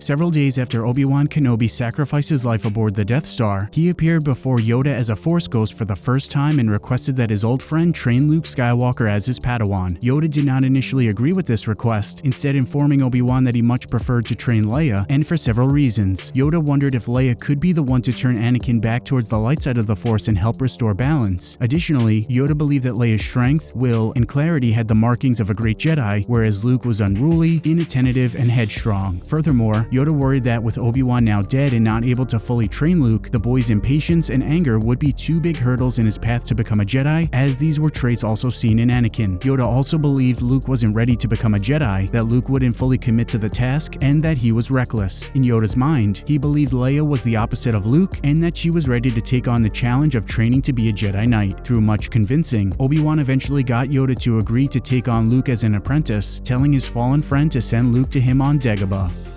Several days after Obi-Wan Kenobi sacrificed his life aboard the Death Star, he appeared before Yoda as a Force Ghost for the first time and requested that his old friend train Luke Skywalker as his Padawan. Yoda did not initially agree with this request, instead informing Obi-Wan that he much preferred to train Leia, and for several reasons. Yoda wondered if Leia could be the one to turn Anakin back towards the light side of the Force and help restore balance. Additionally, Yoda believed that Leia's strength, will, and clarity had the markings of a great Jedi, whereas Luke was unruly, inattentive, and headstrong. Furthermore, Yoda worried that with Obi-Wan now dead and not able to fully train Luke, the boy's impatience and anger would be two big hurdles in his path to become a Jedi, as these were traits also seen in Anakin. Yoda also believed Luke wasn't ready to become a Jedi, that Luke wouldn't fully commit to the task, and that he was reckless. In Yoda's mind, he believed Leia was the opposite of Luke, and that she was ready to take on the challenge of training to be a Jedi Knight. Through much convincing, Obi-Wan eventually got Yoda to agree to take on Luke as an apprentice, telling his fallen friend to send Luke to him on Dagobah.